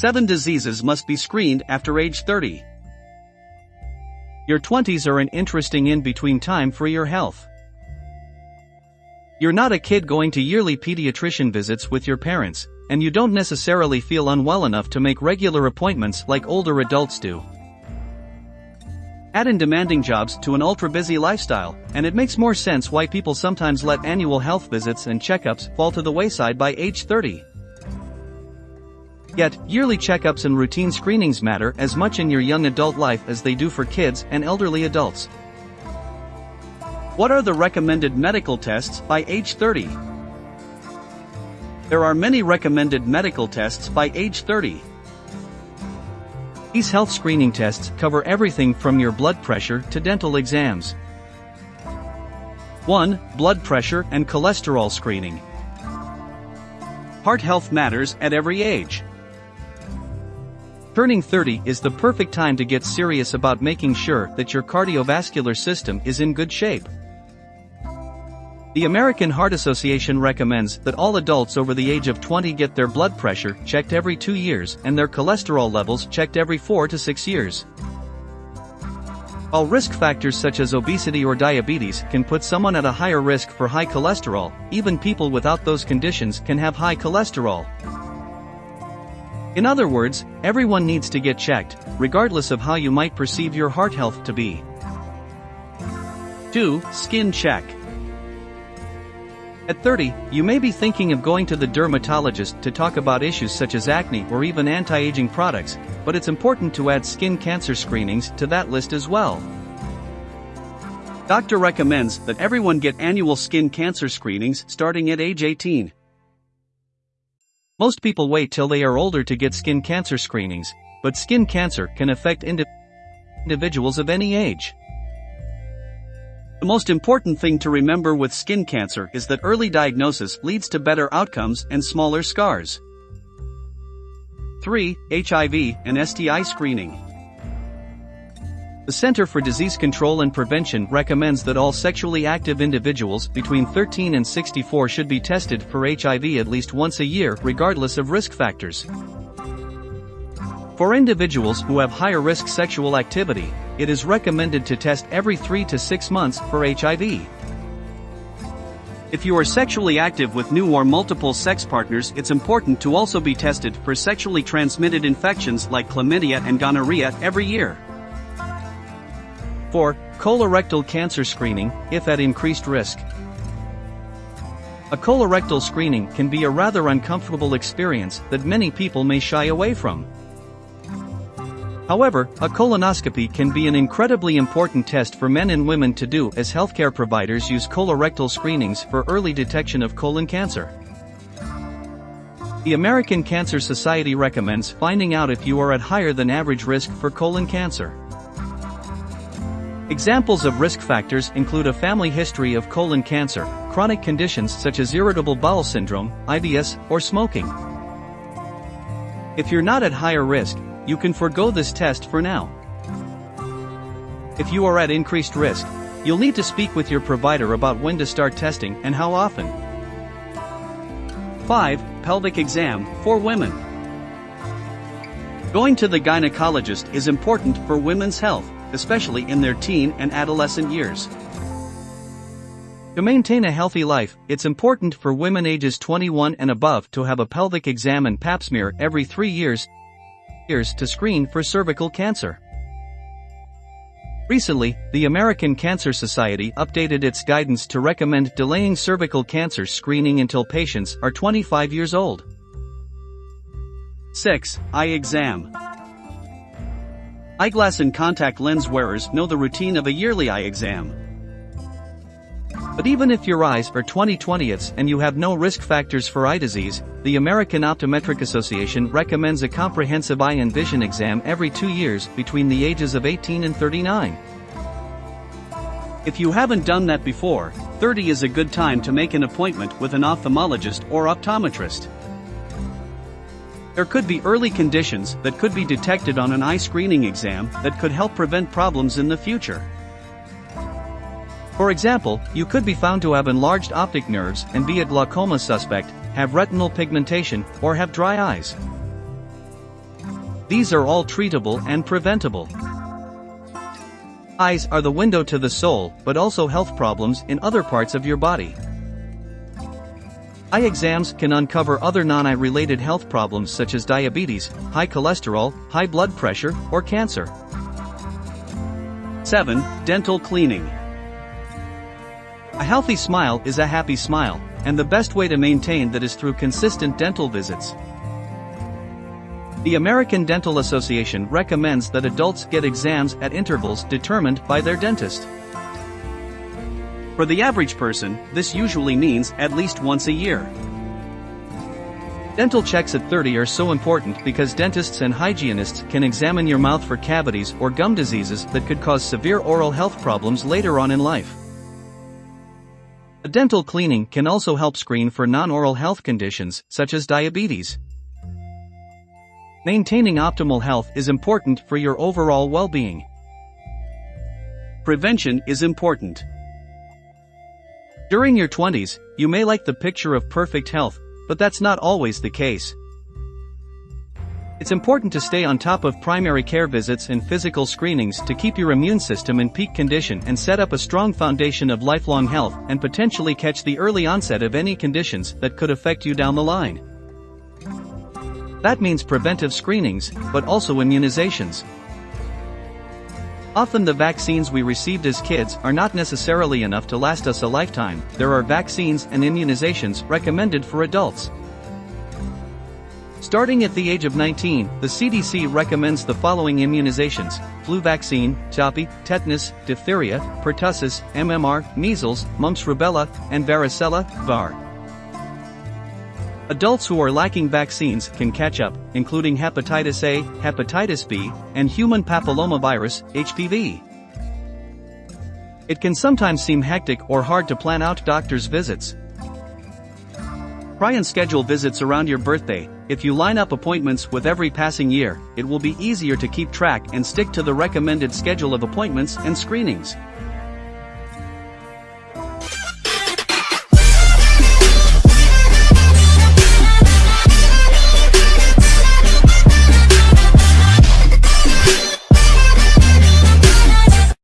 7 diseases must be screened after age 30. Your 20s are an interesting in-between time for your health. You're not a kid going to yearly pediatrician visits with your parents, and you don't necessarily feel unwell enough to make regular appointments like older adults do. Add in demanding jobs to an ultra-busy lifestyle, and it makes more sense why people sometimes let annual health visits and checkups fall to the wayside by age 30. Yet, yearly checkups and routine screenings matter as much in your young adult life as they do for kids and elderly adults. What are the recommended medical tests by age 30? There are many recommended medical tests by age 30. These health screening tests cover everything from your blood pressure to dental exams. 1. Blood pressure and cholesterol screening. Heart health matters at every age. Turning 30 is the perfect time to get serious about making sure that your cardiovascular system is in good shape. The American Heart Association recommends that all adults over the age of 20 get their blood pressure checked every 2 years and their cholesterol levels checked every 4 to 6 years. While risk factors such as obesity or diabetes can put someone at a higher risk for high cholesterol, even people without those conditions can have high cholesterol. In other words, everyone needs to get checked, regardless of how you might perceive your heart health to be. 2. Skin check. At 30, you may be thinking of going to the dermatologist to talk about issues such as acne or even anti-aging products, but it's important to add skin cancer screenings to that list as well. Doctor recommends that everyone get annual skin cancer screenings starting at age 18. Most people wait till they are older to get skin cancer screenings, but skin cancer can affect indi- individuals of any age. The most important thing to remember with skin cancer is that early diagnosis leads to better outcomes and smaller scars. 3. HIV and STI screening. The Center for Disease Control and Prevention recommends that all sexually active individuals between 13 and 64 should be tested for HIV at least once a year regardless of risk factors. For individuals who have higher risk sexual activity, it is recommended to test every 3 to 6 months for HIV. If you are sexually active with new or multiple sex partners, it's important to also be tested for sexually transmitted infections like chlamydia and gonorrhea every year. 4. Colorectal cancer screening, if at increased risk. A colorectal screening can be a rather uncomfortable experience that many people may shy away from. However, a colonoscopy can be an incredibly important test for men and women to do as healthcare providers use colorectal screenings for early detection of colon cancer. The American Cancer Society recommends finding out if you are at higher than average risk for colon cancer. Examples of risk factors include a family history of colon cancer, chronic conditions such as irritable bowel syndrome, IBS, or smoking. If you're not at higher risk, you can forego this test for now. If you are at increased risk, you'll need to speak with your provider about when to start testing and how often. 5. Pelvic exam for women. Going to the gynecologist is important for women's health, especially in their teen and adolescent years. To maintain a healthy life, it's important for women ages 21 and above to have a pelvic exam and pap smear every 3 years years to screen for cervical cancer. Recently, the American Cancer Society updated its guidance to recommend delaying cervical cancer screening until patients are 25 years old. 6. Eye exam. Eyeglass and contact lens wearers know the routine of a yearly eye exam. But even if your eyes are 20/20ths and you have no risk factors for eye disease, the American Optometric Association recommends a comprehensive eye and vision exam every two years between the ages of 18 and 39. If you haven't done that before, 30 is a good time to make an appointment with an ophthalmologist or optometrist. There could be early conditions that could be detected on an eye screening exam that could help prevent problems in the future. For example, you could be found to have enlarged optic nerves and be a glaucoma suspect, have retinal pigmentation, or have dry eyes. These are all treatable and preventable. Eyes are the window to the soul, but also health problems in other parts of your body. Eye exams can uncover other non-eye related health problems such as diabetes, high cholesterol, high blood pressure, or cancer. 7. Dental cleaning. A healthy smile is a happy smile, and the best way to maintain that is through consistent dental visits. The American Dental Association recommends that adults get exams at intervals determined by their dentist. For the average person, this usually means at least once a year. Dental checks at 30 are so important because dentists and hygienists can examine your mouth for cavities or gum diseases that could cause severe oral health problems later on in life. A dental cleaning can also help screen for non-oral health conditions such as diabetes. Maintaining optimal health is important for your overall well-being. Prevention is important. During your 20s, you may like the picture of perfect health, but that's not always the case. It's important to stay on top of primary care visits and physical screenings to keep your immune system in peak condition and set up a strong foundation of lifelong health and potentially catch the early onset of any conditions that could affect you down the line. That means preventive screenings, but also immunizations. Often the vaccines we received as kids are not necessarily enough to last us a lifetime, there are vaccines and immunizations recommended for adults. Starting at the age of 19, the CDC recommends the following immunizations, flu vaccine, Tdap, tetanus, diphtheria, pertussis, MMR, measles, mumps rubella, and varicella, VAR. Adults who are lacking vaccines can catch up, including hepatitis A, hepatitis B, and human papillomavirus, HPV. It can sometimes seem hectic or hard to plan out doctor's visits. Try and schedule visits around your birthday. If you line up appointments with every passing year, it will be easier to keep track and stick to the recommended schedule of appointments and screenings.